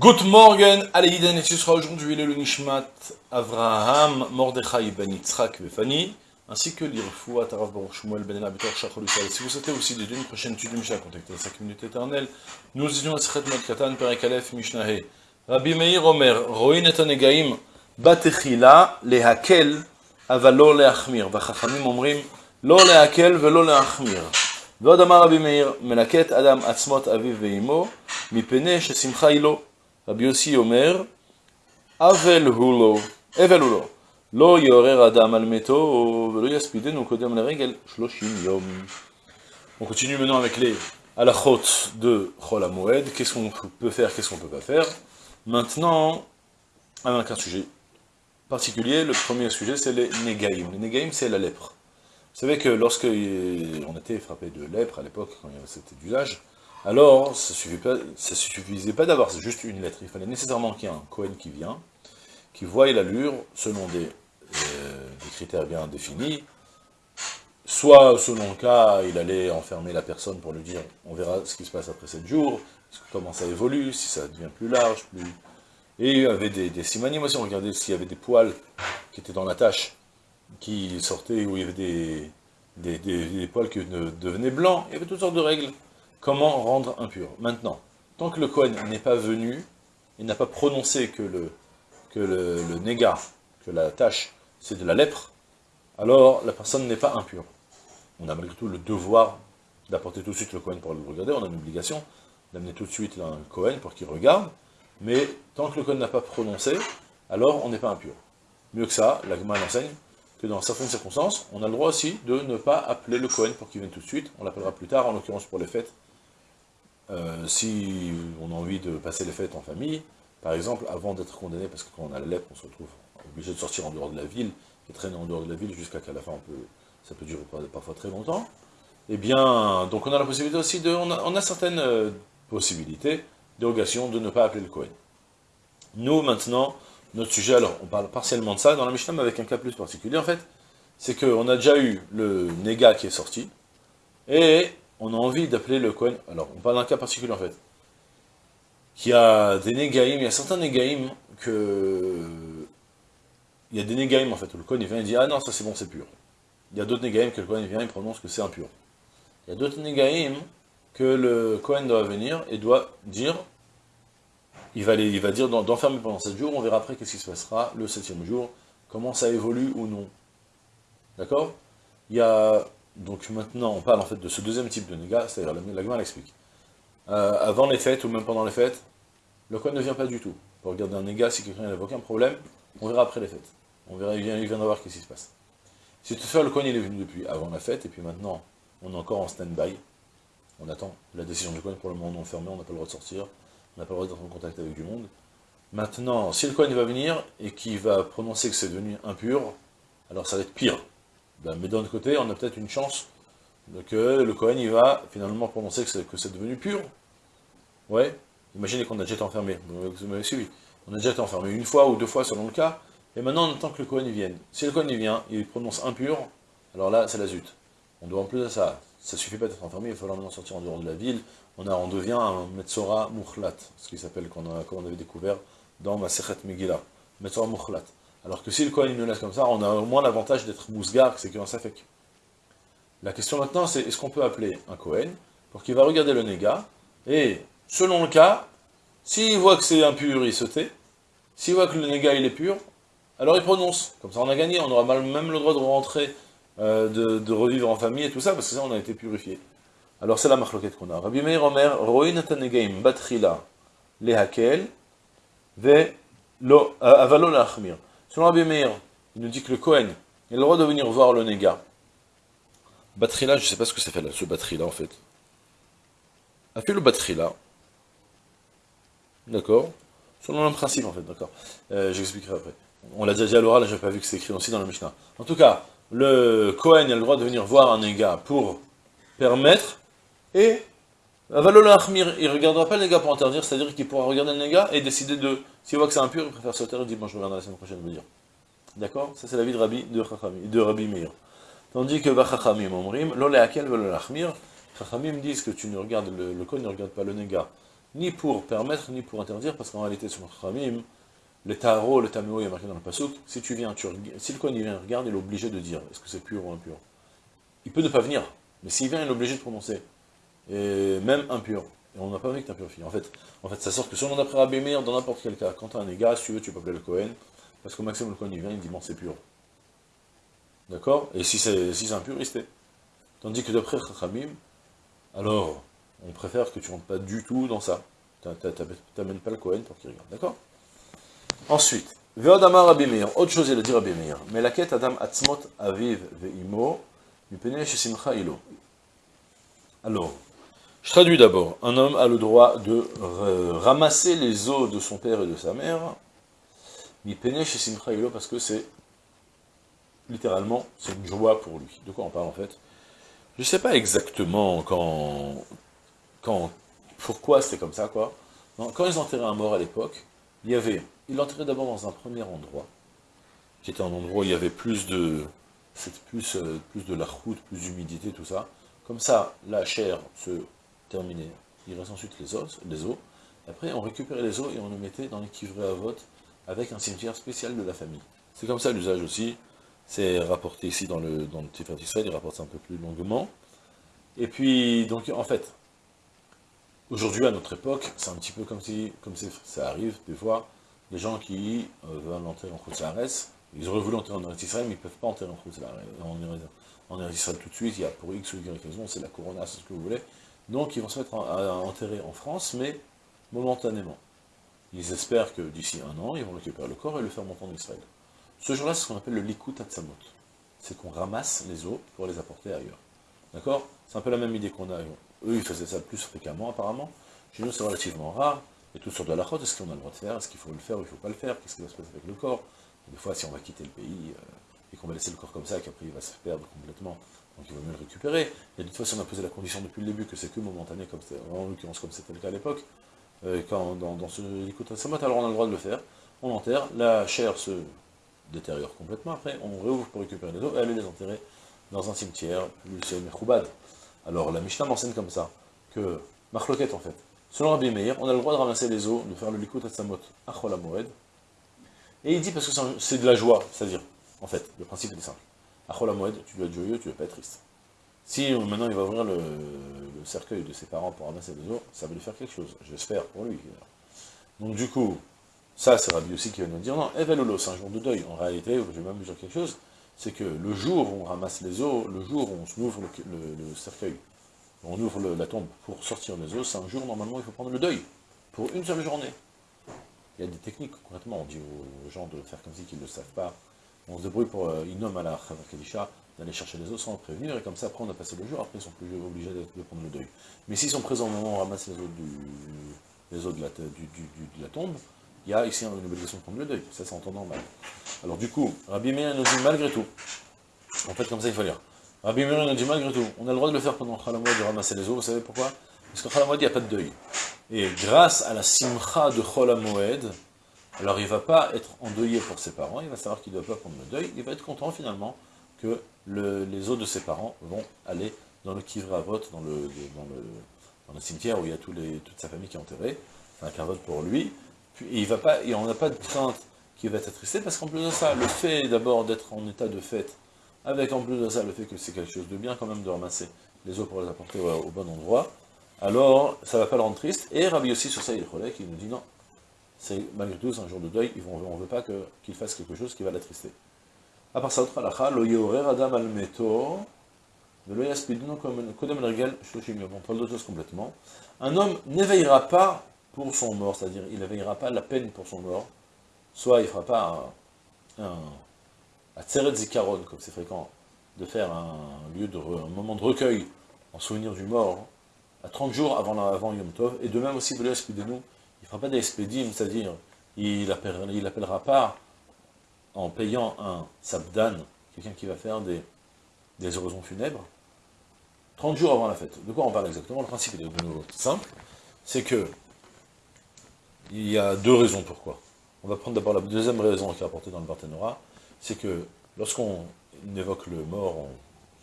Good morning, Aleïden, et ce sera aujourd'hui le Nishmat Avraham, Mordechai ben Yitzhak Befani, ainsi que l'Irfoua Tarav Baruch Shmuel ben Elabitor Shachol Si vous souhaitez aussi des une prochaine étude de Mishnah, contactez 5 minutes éternelles. Nous étudions la Sechet Mat Katan, Perek Aleph, Mishnahe. Rabbi Meir Omer, Roin et Anegaim, Batechila, Lehakel, Avalo Leachmir. Vachachamim Omrim, Lo Lehakel, Velo Leachmir. ועוד אמר רבי מאיר, מלקט אדם עצמות אביו ואמו, מפני ששמחה היא לו. Rabbi Omer, Avel Hulo, Lo Yorer Adam Almeto, Shloshim Yom. On continue maintenant avec les halachot de Chol Moed. Qu'est-ce qu'on peut faire, qu'est-ce qu'on peut pas faire? Maintenant, avec un sujet particulier, le premier sujet c'est les Negaim. Les Negaim c'est la lèpre. Vous savez que lorsque on était frappé de lèpre à l'époque, quand c'était d'usage alors ça ne suffisait pas d'avoir juste une lettre, il fallait nécessairement qu'il y ait un Cohen qui vient, qui voie l'allure selon des, euh, des, critères bien définis, soit selon le cas, il allait enfermer la personne pour lui dire, on verra ce qui se passe après 7 jours, comment ça évolue, si ça devient plus large, plus... Et il y avait des, des simanimes aussi, on regardait s'il y avait des poils qui étaient dans la tâche, qui sortaient, où il y avait des, poils qui devenaient blancs, il y avait toutes sortes de règles. Comment rendre impur Maintenant, tant que le Kohen n'est pas venu, il n'a pas prononcé que le, que négat, que la tâche, c'est de la lèpre, alors la personne n'est pas impure. On a malgré tout le devoir d'apporter tout de suite le Kohen pour le regarder, on a une obligation d'amener tout de suite un Kohen pour qu'il regarde, mais tant que le Kohen n'a pas prononcé, alors on n'est pas impur. Mieux que ça, la Gemara enseigne que dans certaines circonstances, on a le droit aussi de ne pas appeler le Cohen pour qu'il vienne tout de suite, on l'appellera plus tard, en l'occurrence pour les fêtes. Euh, si on a envie de passer les fêtes en famille, par exemple, avant d'être condamné, parce que quand on a la lèpre, on se retrouve obligé de sortir en dehors de la ville, et traîner en dehors de la ville jusqu'à qu'à la fin, on peut, ça peut durer parfois très longtemps, eh bien, donc on a la possibilité aussi de, on a, certaines euh, possibilités, dérogation, de ne pas appeler le Cohen. Nous, maintenant, notre sujet, alors on parle partiellement de ça dans la Mishnah, mais avec un cas plus particulier en fait, c'est qu'on a déjà eu le néga qui est sorti, et on a envie d'appeler le Kohen, alors on parle d'un cas particulier en fait, qui a des négaïm, il y a certains négaïm que... Il y a des négaïm en fait, où le Kohen il vient et dit « Ah non, ça c'est bon, c'est pur ». Il y a d'autres négaïm que le Kohen vient et prononce que c'est impur. Il y a d'autres négaïm que le Kohen doit venir et doit dire il va, il va dire d'enfermer pendant 7 jours, on verra après qu'est-ce qui se passera le septième jour, comment ça évolue ou non. D'accord? Il y a, donc maintenant, on parle en fait de ce deuxième type de négat, c'est-à-dire la, la l'explique. Euh, avant les fêtes ou même pendant les fêtes, le coin ne vient pas du tout. Pour regarder un négat, si quelqu'un n'a aucun problème, on verra après les fêtes. On verra, il, viendra voir qu'est-ce qui se passe. Si toutefois le coin il est venu depuis avant la fête, et puis maintenant, on est encore en stand-by, on attend la décision du coin, pour le moment on est fermé, on n'a pas le droit de sortir, on n'a pas le droit d'être en contact avec du monde. Maintenant, si le Kohen va venir et qu'il va prononcer que c'est devenu impur, alors ça va être pire. Ben, mais d'un autre côté, on a peut-être une chance que le Kohen il va finalement prononcer que c'est devenu pur. Ouais, imaginez qu'on a déjà été enfermé, vous m'avez suivi. On a déjà été enfermé une fois ou deux fois selon le cas, et maintenant on attend que le Kohen vienne. Si le Kohen vient, il prononce impur, alors là c'est la zut. On doit en plus de ça, ça suffit pas d'être enfermé, il faut maintenant sortir en dehors de la ville, on, devient un Metzora Mukhlat, ce qui s'appelle, qu'on on avait découvert dans Masechet Megillah, Metzora Mukhlat. Alors que si le Kohen nous laisse comme ça, on a au moins l'avantage d'être Mousgar, c'est qu'un Safek. La question maintenant, c'est est-ce qu'on peut appeler un Kohen pour qu'il va regarder le négat, et selon le cas, s'il voit que c'est impur, il se tait, s'il voit que le négat il est pur, alors il prononce. Comme ça on a gagné, on aura même le droit de rentrer, euh, de, revivre en famille et tout ça, parce que ça on a été purifié. Alors c'est la marloquette qu'on a. Rabbi Meir Omer, Roin Atanegaim Batrila Lehakel, Ve lo euh, Avalo Lachmir. Selon Rabbi il nous dit que le Kohen, a le droit de venir voir le Nega. Batrila, je ne sais pas ce que ça fait là, ce Batrila en fait. A fait le Batrila. D'accord Selon le principe en fait, d'accord. Euh, J'expliquerai après. On l'a déjà dit à l'oral, j'ai pas vu que c'est écrit aussi dans le Mishnah. En tout cas, le Kohen a le droit de venir voir un Nega pour permettre et Achmir, il ne regardera pas le négat pour interdire, c'est-à-dire qu'il pourra regarder le négat et décider de, s'il voit que c'est impur, il préfère sauter et dire, bon, je regarderai la semaine prochaine, dire. D'accord? Ça, c'est l'avis de Rabbi, de, de Rabbi Meir. Tandis que Vachachamim Omrim, Lole Akel Achmir, Chachamim disent que tu ne regardes, le, le ne regarde pas le négat ni pour permettre, ni pour interdire, parce qu'en réalité, sur Khamim, le taro, le taméo, il est marqué dans le pasouk, si tu viens, tu, si le coin il vient, regarde, il est obligé de dire, est-ce que c'est pur ou impur? Il peut ne pas venir, mais s'il vient, il est obligé de prononcer, et même impur. Et on n'a pas envie que tu. En fait, en fait, ça sort que selon d'après Rabbi dans n'importe quel cas, quand tu as un égal, si tu veux, tu peux appeler le Cohen, parce qu'au maximum, le Cohen, il vient, il dit, bon, c'est pur. D'accord? Et si c'est si impur, il Tandis que d'après Chachamim, alors, on préfère que tu rentres pas du tout dans ça. Tu n'amènes pas le Cohen pour qu'il regarde, d'accord? Ensuite, Veodamar Rabbi autre chose il a dit Rabbi mais la quête Adam Atzmot Aviv Ve'imo, Simcha Ilo. Alors, je traduis d'abord, un homme a le droit de ramasser les os de son père et de sa mère, chez Simcha Ilo, parce que c'est, littéralement, c'est une joie pour lui. De quoi on parle en fait? Je ne sais pas exactement quand, quand, pourquoi c'était comme ça, quoi. Quand ils enterraient un mort à l'époque, il y avait, ils l'enterraient d'abord dans un premier endroit, qui était un endroit où il y avait plus de, plus, euh, plus de la route, plus d'humidité, tout ça. Comme ça, la chair se terminait. Il reste ensuite les os, les os. Après, on récupérait les os et on les mettait dans les à vote avec un cimetière spécial de la famille. C'est comme ça l'usage aussi. C'est rapporté ici dans le, dans le Tiferet Israël, il rapporte ça un peu plus longuement. Et puis, donc, en fait, Aujourd'hui, à notre époque, c'est un petit peu comme si, comme ça arrive des fois, des gens qui euh, veulent enterrer en Khoutzlares, ils auraient voulu enterrer en Eretz Israël, mais ils ne peuvent pas enterrer en Khoutzlares, en, en Israël tout de suite, il y a pour X ou Y raison, c'est la Corona, c'est ce que vous voulez. Donc ils vont se mettre à, enterrer en France, mais momentanément. Ils espèrent que d'ici un an, ils vont récupérer le corps et le faire monter en Israël. Ce jour-là, c'est ce qu'on appelle le Likut Atzamot. C'est qu'on ramasse les os pour les apporter ailleurs. D'accord? C'est un peu la même idée qu'on a eux, ils faisaient ça plus fréquemment, apparemment. Chez nous, c'est relativement rare. Et tout sur de la chute, est-ce qu'on a le droit de faire? Est-ce qu'il faut le faire ou il ne faut pas le faire? Qu'est-ce qui va se passer avec le corps? Des fois, si on va quitter le pays euh, qu'on va laisser le corps comme ça, qu'après il va se perdre complètement, donc il vaut mieux le récupérer. A des fois, si on a posé la condition depuis le début que c'est que momentané, comme en l'occurrence comme c'était le cas à l'époque, euh, quand dans, dans ce Samat, alors on a le droit de le faire. On enterre, la chair se détériore complètement, après on réouvre pour récupérer les os et aller les enterrer dans un cimetière plus Mechoubad. Alors la Mishnah m'enseigne comme ça, que, Marloquette en fait, selon Rabbi Meir, on a le droit de ramasser les eaux, de faire le likut atzamot achol moed, et il dit parce que c'est de la joie, c'est-à-dire, en fait, le principe est simple. Achol moed, tu dois être joyeux, tu ne dois pas être triste. Si maintenant il va ouvrir le, cercueil de ses parents pour ramasser les eaux, ça va lui faire quelque chose, j'espère pour lui. Donc du coup, ça c'est Rabbi aussi qui va nous dire, non, Evelulo, c'est un jour de deuil. En réalité, je vais même dire quelque chose, c'est que le jour où on ramasse les os, le jour où on ouvre le, cercueil, on ouvre la tombe pour sortir les os, c'est un jour, normalement, il faut prendre le deuil, pour une seule journée. Il y a des techniques, concrètement, on dit aux gens de faire comme si qu'ils ne le savent pas. On se débrouille pour, euh, nomment à la Kadisha, d'aller chercher les os sans prévenir, et comme ça, après, on a passé le jour, après, ils sont plus obligés de prendre le deuil. Mais s'ils sont présents au moment où on ramasse les os, os de, la, tombe, il y a ici une obligation de prendre le deuil, ça c'est en normal. Alors du coup, Rabbi Meir nous dit malgré tout, en fait comme ça il faut lire, Rabbi Meir nous dit malgré tout, on a le droit de le faire pendant Khalamouad de ramasser les eaux, vous savez pourquoi? Parce que Khalamouad il n'y a pas de deuil. Et grâce à la simcha de Khalamouad, alors il ne va pas être endeuillé pour ses parents, il va savoir qu'il ne doit pas prendre le deuil, il va être content finalement que les os de ses parents vont aller dans le Kivravot, dans le, dans le, cimetière où il y a toute sa famille qui est enterrée, c'est un kavod pour lui, et, il va pas, et on n'a pas de crainte qu'il va être attristé, parce qu'en plus de ça, le fait d'abord d'être en état de fête, avec en plus de ça le fait que c'est quelque chose de bien quand même de ramasser les eaux pour les apporter au, bon endroit, alors ça ne va pas le rendre triste. Et Rabbi aussi sur ça, il est qui nous dit non, c'est malgré tout un jour de deuil, on ne veut pas qu'il fasse quelque chose qui va l'attrister. À part ça, autre halakha, lo yorer adam al meto, de lo yaspidno kodem regel yom. On parle d'autre chose complètement. Un homme n'éveillera pas pour son mort, c'est-à-dire il ne veillera pas la peine pour son mort, soit il ne fera pas un, un, Zikaron, comme c'est fréquent, de faire un lieu de un moment de recueil en souvenir du mort, à 30 jours avant, avant Yom Tov, et de même aussi, de nous, il ne fera pas des c'est-à-dire il n'appellera pas en payant un sabdan, quelqu'un qui va faire des, des oraisons funèbres, 30 jours avant la fête. De quoi on parle exactement? Le principe est de nouveau simple, c'est que il y a deux raisons pourquoi. On va prendre d'abord la deuxième raison qui est apportée dans le Barthénora, c'est que lorsqu'on évoque le mort, on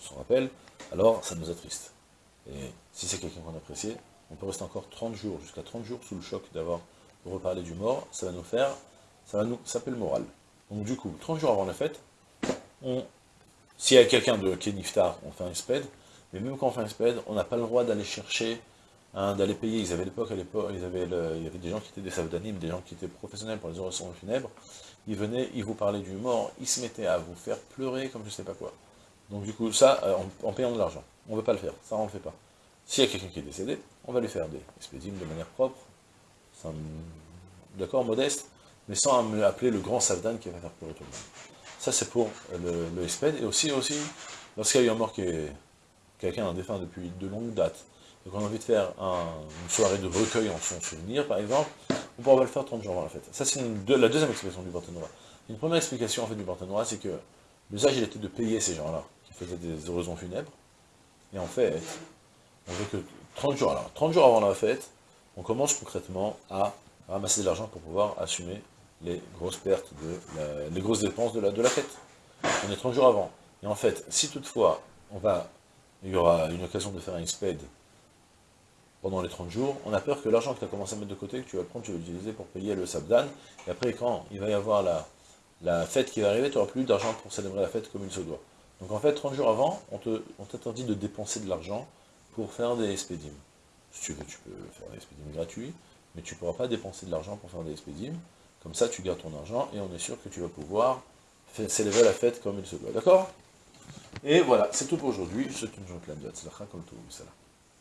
s'en rappelle, alors ça nous attriste. Et si c'est quelqu'un qu'on apprécie, on peut rester encore 30 jours, jusqu'à 30 jours sous le choc d'avoir reparlé du mort, ça va nous faire, ça va nous s'appeler le moral. Donc du coup, 30 jours avant la fête, on, s'il y a quelqu'un de qui on fait un sped, mais même quand on fait un sped, on n'a pas le droit d'aller chercher, hein, d'aller payer. Ils avaient l'époque, il y avait des gens qui étaient des savdanimes, des gens qui étaient professionnels pour les orations funèbres. Ils venaient, ils vous parlaient du mort, ils se mettaient à vous faire pleurer comme je sais pas quoi. Donc du coup, ça, euh, en, payant de l'argent. On ne veut pas le faire, ça on ne le fait pas. S'il y a quelqu'un qui est décédé, on va lui faire des expédimes de manière propre, d'accord, modeste, mais sans appeler le grand savdan qui va faire pleurer tout le monde. Ça c'est pour le, le et aussi, aussi lorsqu'il y a eu un mort qui est quelqu'un, un défunt depuis de longues dates, et qu'on a envie de faire une soirée de recueil en son souvenir, par exemple, on pourra le faire 30 jours avant la fête. Ça c'est la deuxième explication du Barthénois. Une première explication en fait du Barthénois, c'est que l'usage était de payer ces gens-là, qui faisaient des oraisons funèbres, et en fait, on veut que 30 jours, alors 30 jours avant la fête, on commence concrètement à ramasser de l'argent pour pouvoir assumer les grosses pertes, de les grosses dépenses de la, de la fête. On est 30 jours avant. Et en fait, si toutefois, on va, il y aura une occasion de faire un exped pendant les 30 jours, on a peur que l'argent que tu as commencé à mettre de côté, que tu vas prendre, tu vas l'utiliser pour payer le sabdan, et après quand il va y avoir la, la fête qui va arriver, tu n'auras plus d'argent pour célébrer la fête comme il se doit. Donc en fait, 30 jours avant, on t'interdit de dépenser de l'argent pour faire des expédimes. Si tu veux, tu peux faire des expédimes gratuits, mais tu ne pourras pas dépenser de l'argent pour faire des expédimes. Comme ça, tu gardes ton argent et on est sûr que tu vas pouvoir célébrer la fête comme il se doit. D'accord? Et voilà, c'est tout pour aujourd'hui. Je souhaite une de comme tout. Salam.